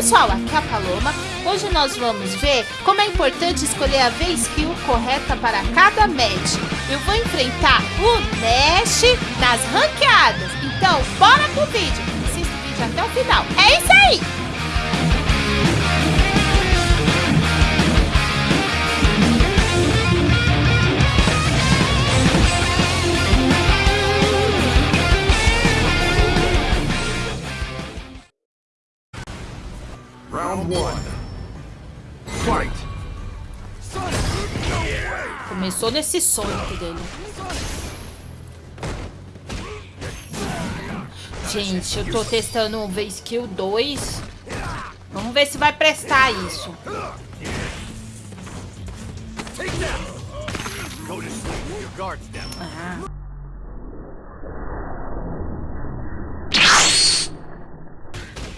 pessoal, aqui é a Paloma. Hoje nós vamos ver como é importante escolher a V-Skill correta para cada match. Eu vou enfrentar o Nash nas ranqueadas. Então, bora pro vídeo. Assista o vídeo até o final. É isso aí! Começou nesse Sonic dele. Gente, eu tô testando o V-Skill 2. Vamos ver se vai prestar isso. Ah.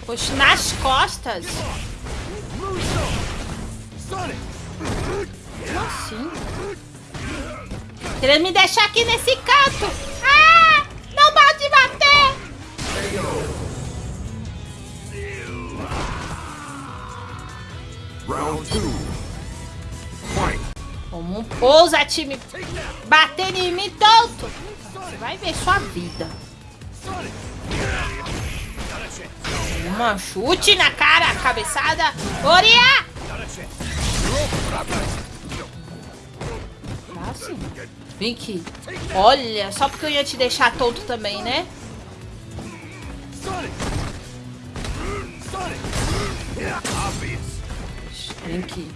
Oxe, nas costas. Como assim? Querendo me deixar aqui nesse canto. Ah! Não pode bater! Round two. Fight. Como ousa time bater em mim tonto? Você vai ver sua vida. Uma chute na cara, cabeçada. Oria! Assim. Vem aqui. Olha, só porque eu ia te deixar tonto também, né? Vem aqui.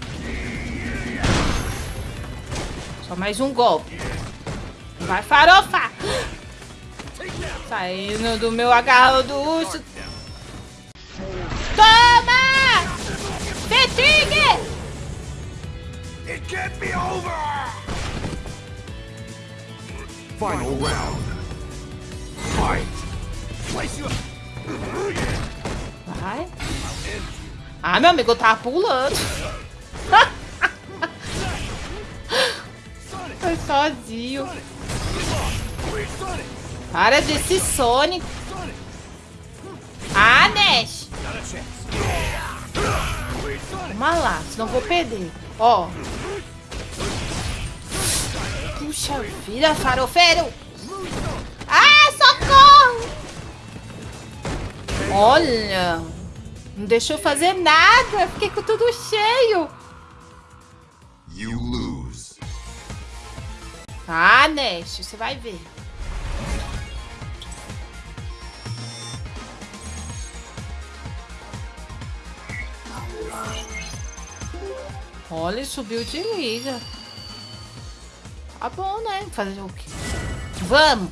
Só mais um golpe. Vai, farofa! Saindo do meu agarro do urso. Toma! Fatigue! Can't be over. Final round. Fight. Place you. Vai. Ah, meu amigo, eu tava pulando. Foi sozinho. Para desse Sonic. Ah, Nash. Vamos lá, senão vou perder. Ó. Puxa vida, farofeiro. Ah, socorro. Olha. Não deixou fazer nada. Fiquei com tudo cheio. You lose. Ah, Nash, você vai ver. Olha, subiu de liga. Tá bom, né? Fazer o quê? Vamos!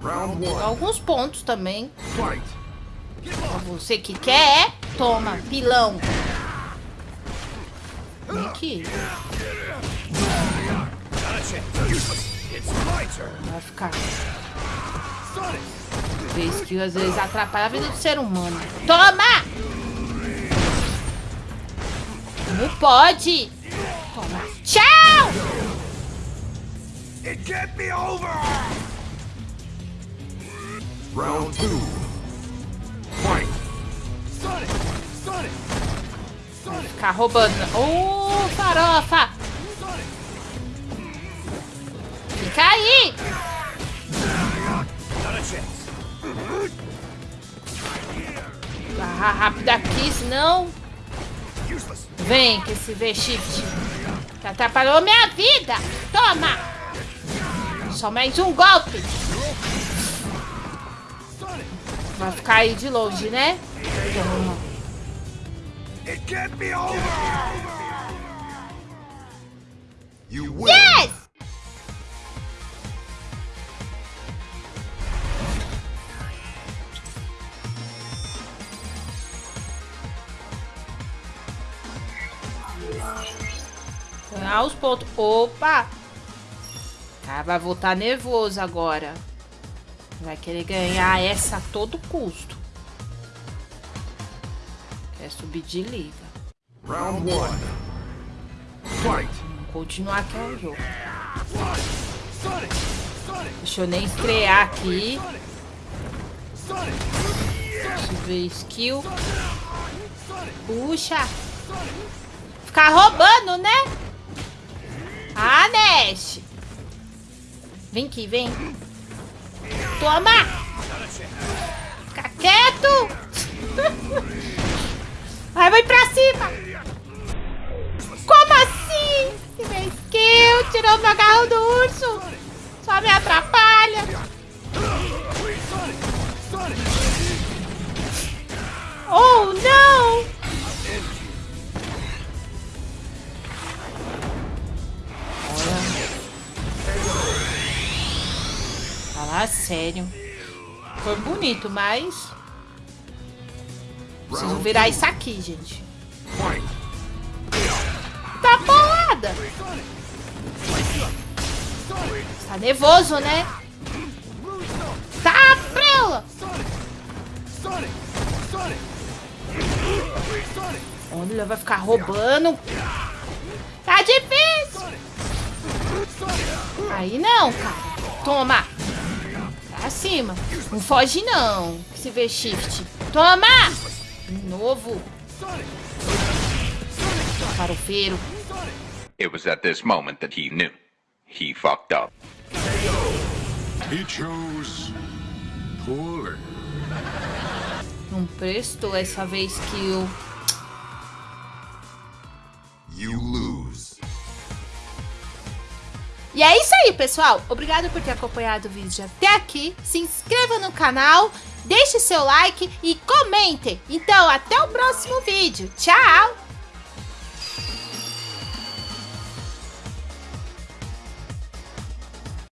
Round one. Alguns pontos também. Pra você que quer, toma, pilão. Vem aqui. Vai ficar. Vez que às vezes atrapalha a vida do ser humano. Toma! Não pode! Toma. Tchau! It can't be over. Round two. Fight. Ficar roubando. Ô, oh, farofa! Fica aí! Barra rápido aqui, senão... Vem que esse V-Shift atrapalhou minha vida! Toma! Só mais um golpe! Vai ficar aí de longe, né? Toma. It can't be over. You win. Yes! Ganhar os pontos. Opa! Ah, vai voltar nervoso agora. Vai querer ganhar essa a todo custo. Quer subir de liga. Round one. Fight. Vamos continuar aqui o jogo. Deixa eu nem estrear aqui. Deixa eu ver, skill. Puxa. Ficar roubando, né? Ah, Nash. Vem aqui, vem. Toma. Fica quieto. Vai, vai pra cima. Como assim? Meu skill tirou meu agarro do urso. Só me atrapalha. Oh, não! Sério. Foi bonito, mas... Preciso virar isso aqui, gente. Tá bolada. Tá nervoso, né? Tá prela. Olha, vai ficar roubando. Tá difícil. Aí não, cara. Toma. Pra cima. Não foge não. Se vê shift. Toma. De novo. Farofeiro. It was at this moment that he knew. He fucked up. He chose poorly. Não prestou essa vez que eu... E é isso aí, pessoal. Obrigado por ter acompanhado o vídeo até aqui. Se inscreva no canal, deixe seu like e comentem. Então, até o próximo vídeo. Tchau!